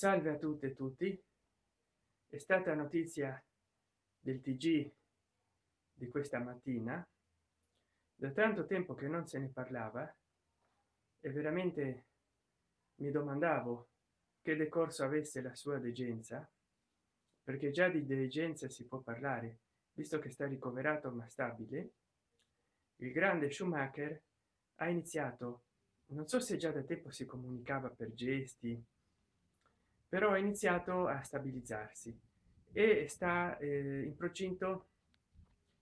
salve a tutte e tutti. È stata notizia del tg di questa mattina. Da tanto tempo che non se ne parlava e veramente mi domandavo che decorso avesse la sua degenza perché già di degenza si può parlare visto che sta ricoverato ma stabile. Il grande schumacher ha iniziato non so se già da tempo si comunicava per gesti però ha iniziato a stabilizzarsi e sta eh, in procinto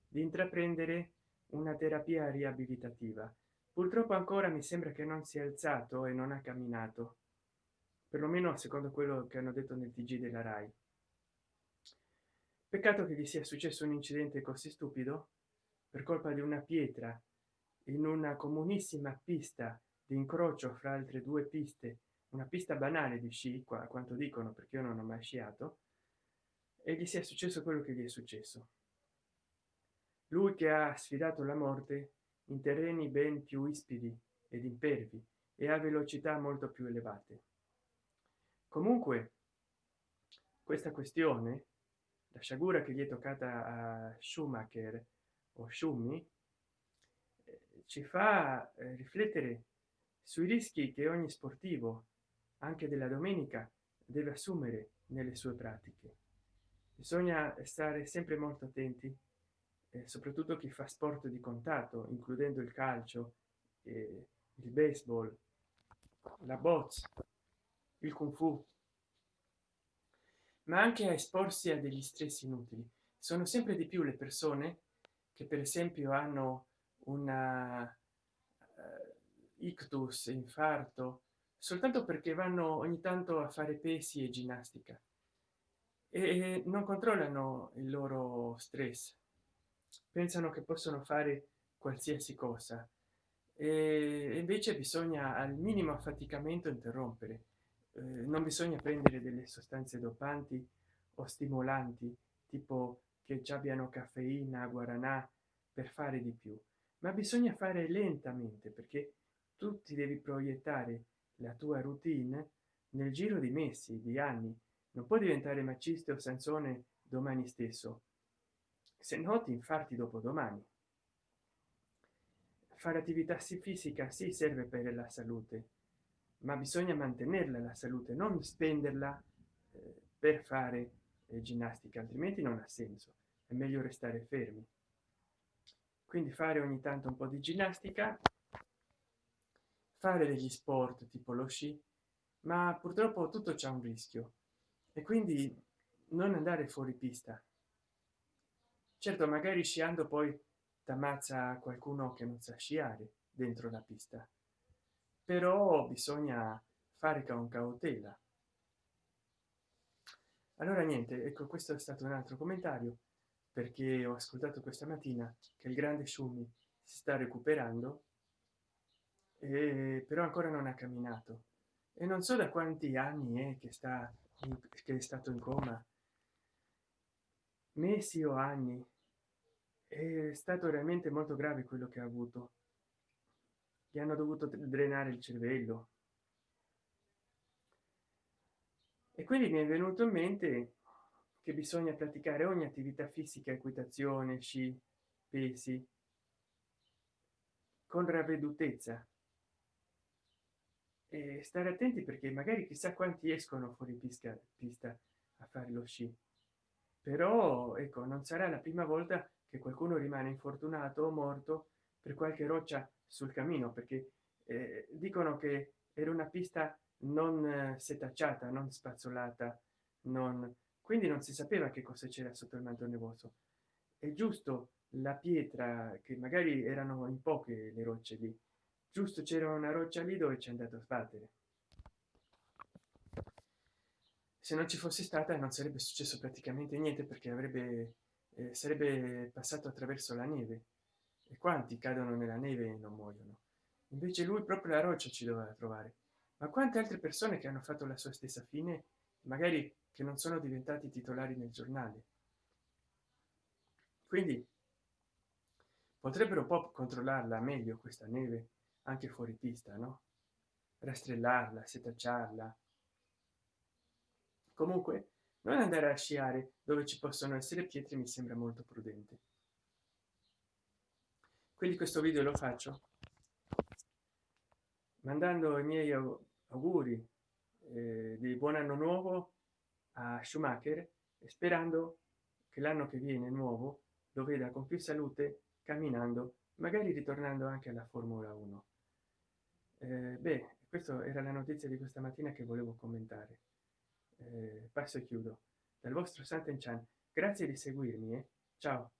di intraprendere una terapia riabilitativa. Purtroppo ancora mi sembra che non si è alzato e non ha camminato perlomeno secondo quello che hanno detto nel tg della rai. Peccato che gli sia successo un incidente così stupido per colpa di una pietra in una comunissima pista di incrocio fra altre due piste una pista banale di sci qua quanto dicono perché io non ho mai sciato e gli sia successo quello che gli è successo. Lui che ha sfidato la morte in terreni ben più ispidi ed impervi e a velocità molto più elevate. Comunque questa questione la sciagura che gli è toccata a schumacher o schumi eh, ci fa eh, riflettere sui rischi che ogni sportivo anche della domenica deve assumere nelle sue pratiche. Bisogna stare sempre molto attenti eh, soprattutto chi fa sport di contatto includendo il calcio eh, il baseball la box il kung fu. Ma anche a esporsi a degli stress inutili. Sono sempre di più le persone che per esempio hanno una uh, ictus infarto soltanto perché vanno ogni tanto a fare pesi e ginnastica. E non controllano il loro stress. Pensano che possono fare qualsiasi cosa. E invece bisogna al minimo affaticamento interrompere. Eh, non bisogna prendere delle sostanze dopanti o stimolanti tipo che già abbiano caffeina guaranà per fare di più. Ma bisogna fare lentamente perché tu ti devi proiettare la tua routine nel giro di mesi di anni. Non può diventare maciste o sanzone domani stesso se no ti infarti dopo domani. Fare attività fisica si serve per la salute ma bisogna mantenerla la salute non spenderla eh, per fare eh, ginnastica altrimenti non ha senso. È meglio restare fermi. Quindi fare ogni tanto un po di ginnastica fare degli sport tipo lo sci ma purtroppo tutto c'è un rischio. E quindi non andare fuori pista. Certo magari sciando poi t'ammazza qualcuno che non sa sciare dentro la pista. Però bisogna fare con cautela. Allora niente ecco questo è stato un altro commentario perché ho ascoltato questa mattina che il grande shumi si sta recuperando e però ancora non ha camminato. E non so da quanti anni è che sta che è stato in coma. Mesi o anni. È stato realmente molto grave quello che ha avuto. Gli hanno dovuto drenare il cervello. E quindi mi è venuto in mente che bisogna praticare ogni attività fisica equitazione sci pesi con ravvedutezza e stare attenti perché magari chissà quanti escono fuori pista pista a fare lo sci. Però ecco non sarà la prima volta che qualcuno rimane infortunato o morto per qualche roccia sul cammino perché eh, dicono che era una pista non eh, setacciata non spazzolata non quindi non si sapeva che cosa c'era sotto il manto nevoso è giusto la pietra che magari erano in poche le rocce lì giusto c'era una roccia lì dove c'è andato a sbattere. Se non ci fosse stata non sarebbe successo praticamente niente perché avrebbe eh, sarebbe passato attraverso la neve. E quanti cadono nella neve e non muoiono. Invece lui proprio la roccia ci doveva trovare. Ma quante altre persone che hanno fatto la sua stessa fine magari che non sono diventati titolari nel giornale? Quindi potrebbero un po controllarla meglio questa neve anche fuori pista no? Rastrellarla setacciarla. Comunque non andare a sciare dove ci possono essere pietre mi sembra molto prudente. Quindi questo video lo faccio mandando i miei auguri eh, di buon anno nuovo a schumacher sperando che l'anno che viene nuovo lo veda con più salute camminando magari ritornando anche alla formula 1 eh, beh questa era la notizia di questa mattina che volevo commentare. Eh, passo e chiudo. Dal vostro Santen Chan grazie di seguirmi eh? ciao